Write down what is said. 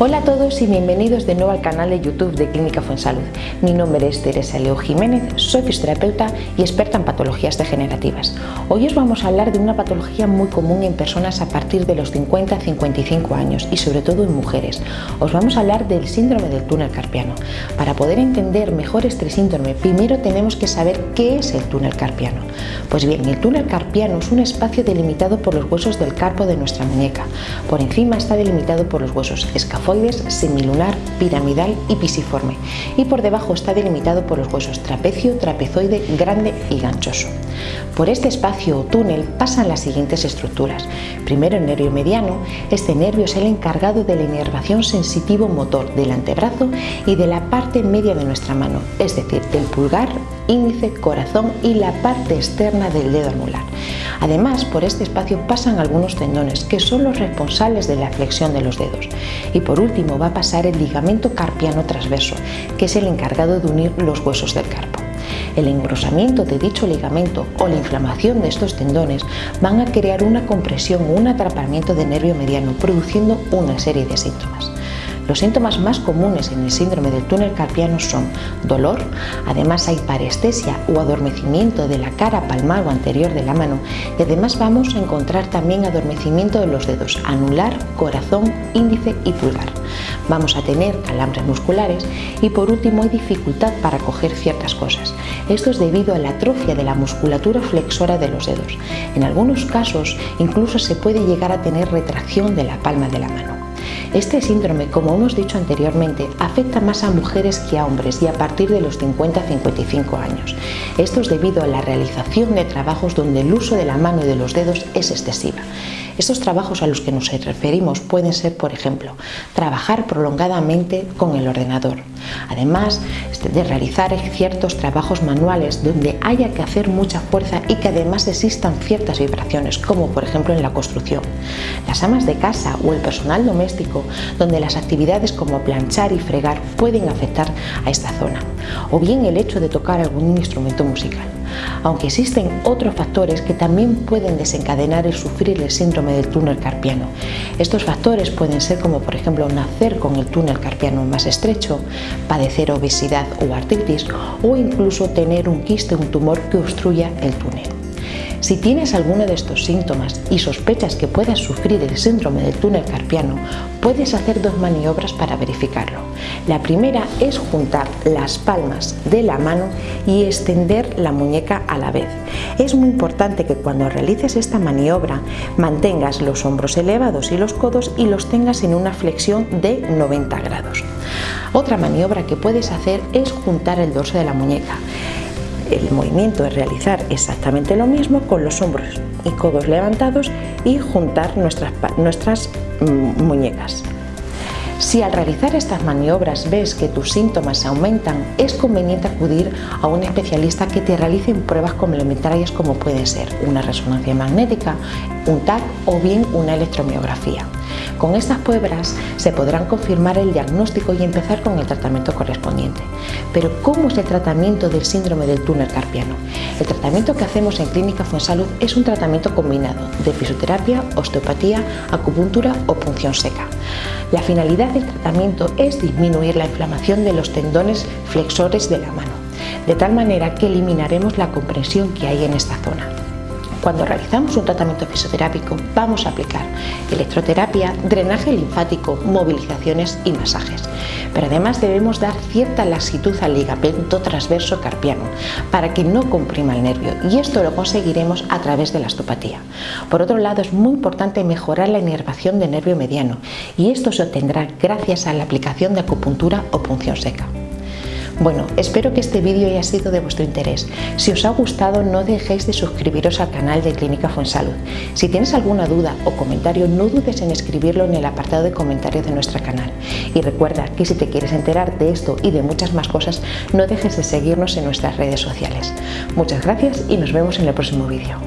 Bienvenidos y bienvenidos de nuevo al canal de YouTube de Clínica Fuensalud. Mi nombre es Teresa Leo Jiménez, soy fisioterapeuta y experta en patologías degenerativas. Hoy os vamos a hablar de una patología muy común en personas a partir de los 50 a 55 años y sobre todo en mujeres. Os vamos a hablar del síndrome del túnel carpiano. Para poder entender mejor este síndrome, primero tenemos que saber qué es el túnel carpiano. Pues bien, el túnel carpiano es un espacio delimitado por los huesos del carpo de nuestra muñeca. Por encima está delimitado por los huesos escafoides semilunar, piramidal y pisiforme y por debajo está delimitado por los huesos trapecio, trapezoide, grande y ganchoso. Por este espacio o túnel pasan las siguientes estructuras. Primero el nervio mediano, este nervio es el encargado de la inervación sensitivo-motor del antebrazo y de la parte media de nuestra mano, es decir, del pulgar, índice, corazón y la parte externa del dedo anular. Además, por este espacio pasan algunos tendones que son los responsables de la flexión de los dedos. Y por último va a pasar el ligamento carpiano transverso, que es el encargado de unir los huesos del carpo. El engrosamiento de dicho ligamento o la inflamación de estos tendones van a crear una compresión o un atrapamiento de nervio mediano, produciendo una serie de síntomas. Los síntomas más comunes en el síndrome del túnel carpiano son dolor, además hay parestesia o adormecimiento de la cara palmar o anterior de la mano y además vamos a encontrar también adormecimiento de los dedos anular, corazón, índice y pulgar. Vamos a tener calambres musculares y por último hay dificultad para coger ciertas cosas. Esto es debido a la atrofia de la musculatura flexora de los dedos. En algunos casos incluso se puede llegar a tener retracción de la palma de la mano. Este síndrome, como hemos dicho anteriormente, afecta más a mujeres que a hombres y a partir de los 50 55 años. Esto es debido a la realización de trabajos donde el uso de la mano y de los dedos es excesiva. Estos trabajos a los que nos referimos pueden ser, por ejemplo, trabajar prolongadamente con el ordenador. Además este, de realizar ciertos trabajos manuales donde haya que hacer mucha fuerza y que además existan ciertas vibraciones, como por ejemplo en la construcción. Las amas de casa o el personal doméstico, donde las actividades como planchar y fregar pueden afectar a esta zona. O bien el hecho de tocar algún instrumento musical aunque existen otros factores que también pueden desencadenar el sufrir el síndrome del túnel carpiano. Estos factores pueden ser como por ejemplo nacer con el túnel carpiano más estrecho, padecer obesidad o artritis o incluso tener un quiste, un tumor que obstruya el túnel. Si tienes alguno de estos síntomas y sospechas que puedas sufrir el síndrome del túnel carpiano, puedes hacer dos maniobras para verificarlo. La primera es juntar las palmas de la mano y extender la muñeca a la vez. Es muy importante que cuando realices esta maniobra mantengas los hombros elevados y los codos y los tengas en una flexión de 90 grados. Otra maniobra que puedes hacer es juntar el dorso de la muñeca el movimiento es realizar exactamente lo mismo con los hombros y codos levantados y juntar nuestras, nuestras mm, muñecas. Si al realizar estas maniobras ves que tus síntomas aumentan, es conveniente acudir a un especialista que te realice pruebas complementarias como puede ser una resonancia magnética, un TAC o bien una electromiografía. Con estas pruebas se podrán confirmar el diagnóstico y empezar con el tratamiento correspondiente. Pero ¿cómo es el tratamiento del síndrome del túnel carpiano? El tratamiento que hacemos en Clínica Fuensalud es un tratamiento combinado de fisioterapia, osteopatía, acupuntura o punción seca. La finalidad del tratamiento es disminuir la inflamación de los tendones flexores de la mano, de tal manera que eliminaremos la compresión que hay en esta zona. Cuando realizamos un tratamiento fisioterápico vamos a aplicar electroterapia, drenaje linfático, movilizaciones y masajes. Pero además debemos dar cierta laxitud al ligamento transverso carpiano para que no comprima el nervio y esto lo conseguiremos a través de la osteopatía. Por otro lado es muy importante mejorar la inervación del nervio mediano y esto se obtendrá gracias a la aplicación de acupuntura o punción seca. Bueno, espero que este vídeo haya sido de vuestro interés. Si os ha gustado no dejéis de suscribiros al canal de Clínica Fuensalud. Si tienes alguna duda o comentario no dudes en escribirlo en el apartado de comentarios de nuestro canal. Y recuerda que si te quieres enterar de esto y de muchas más cosas no dejes de seguirnos en nuestras redes sociales. Muchas gracias y nos vemos en el próximo vídeo.